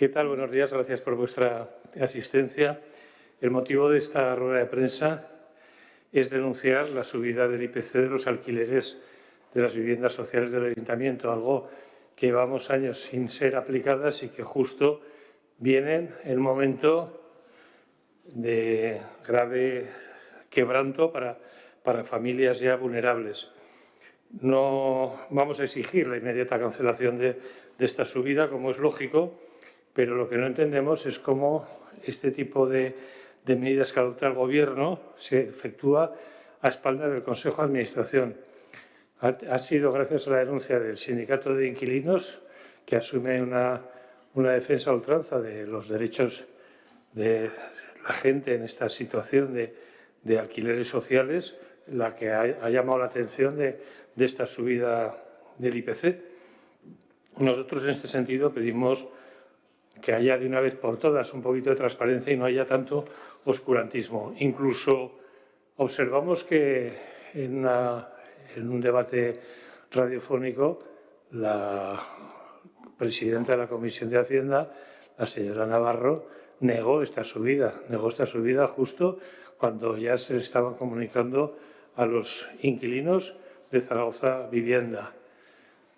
¿Qué tal? Buenos días. Gracias por vuestra asistencia. El motivo de esta rueda de prensa es denunciar la subida del IPC de los alquileres de las viviendas sociales del Ayuntamiento, algo que llevamos años sin ser aplicadas y que justo vienen en un momento de grave quebranto para, para familias ya vulnerables. No vamos a exigir la inmediata cancelación de, esta subida, como es lógico, pero lo que no entendemos es cómo este tipo de, medidas que adopta el Gobierno se efectúa a espaldas del Consejo de Administración. Ha, sido gracias a la denuncia del Sindicato de Inquilinos, que asume una, defensa a ultranza de los derechos de la gente en esta situación de, de alquileres sociales, la que ha, llamado la atención de, esta subida del IPC. Nosotros en este sentido pedimos que haya de una vez por todas un poquito de transparencia y no haya tanto oscurantismo. Incluso observamos que en, un debate radiofónico la presidenta de la Comisión de Hacienda, la señora Navarro, negó esta subida, negó esta subida justo cuando ya se estaban comunicando a los inquilinos de Zaragoza Vivienda.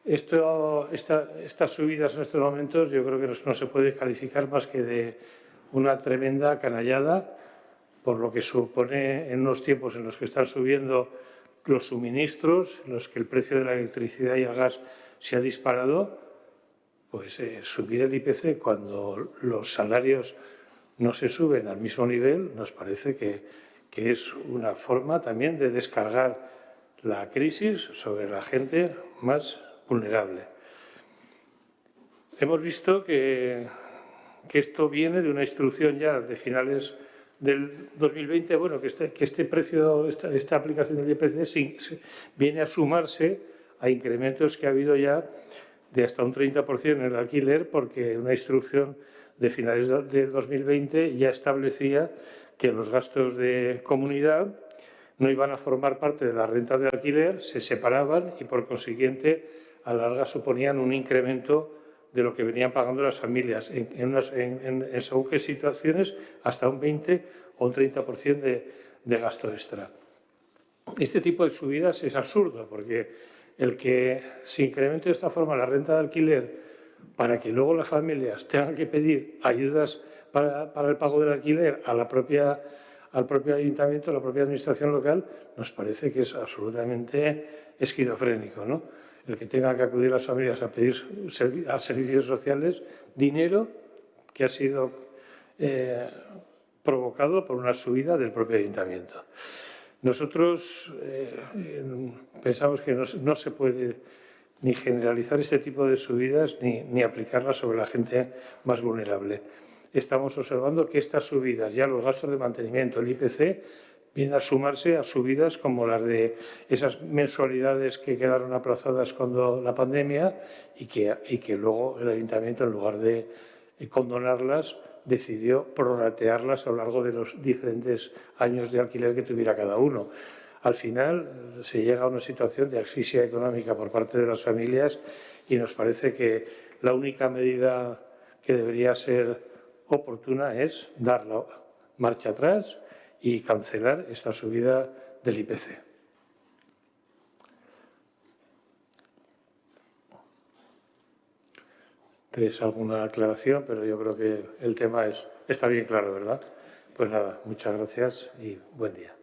Esto, estas subidas en estos momentos yo creo que no, se puede calificar más que de una tremenda canallada por lo que supone en unos tiempos en los que están subiendo los suministros, en los que el precio de la electricidad y el gas se ha disparado, pues eh, subir el IPC cuando los salarios no se suben al mismo nivel nos parece que que es una forma también de descargar la crisis sobre la gente más vulnerable. Hemos visto que, que esto viene de una instrucción ya de finales del 2020, bueno, que este, que este precio, esta, esta, aplicación del IPC viene a sumarse a incrementos que ha habido ya de hasta un 30% en el alquiler, porque una instrucción de finales del 2020 ya establecía que los gastos de comunidad no iban a formar parte de la renta de alquiler, se separaban y por consiguiente a la larga suponían un incremento de lo que venían pagando las familias, en, en, según qué situaciones hasta un 20 o un 30% de, de gasto extra. Este tipo de subidas es absurdo porque el que se incremente de esta forma la renta de alquiler para que luego las familias tengan que pedir ayudas para, el pago del alquiler a la propia, al propio ayuntamiento, a la propia administración local, nos parece que es absolutamente esquizofrénico. ¿no? El que tenga que acudir las familias a pedir a servicios sociales dinero que ha sido eh, provocado por una subida del propio ayuntamiento. Nosotros eh, pensamos que no, no, se puede ni generalizar este tipo de subidas ni, ni aplicarlas sobre la gente más vulnerable estamos observando que estas subidas, ya los gastos de mantenimiento, el IPC, vienen a sumarse a subidas como las de esas mensualidades que quedaron aplazadas cuando la pandemia y que, y que luego el ayuntamiento, en lugar de condonarlas, decidió prorratearlas a lo largo de los diferentes años de alquiler que tuviera cada uno. Al final se llega a una situación de asfixia económica por parte de las familias y nos parece que la única medida que debería ser oportuna es dar la marcha atrás y cancelar esta subida del IPC. ¿Tenéis alguna aclaración? Pero yo creo que el tema es, está bien claro, ¿verdad? Pues nada, muchas gracias y buen día.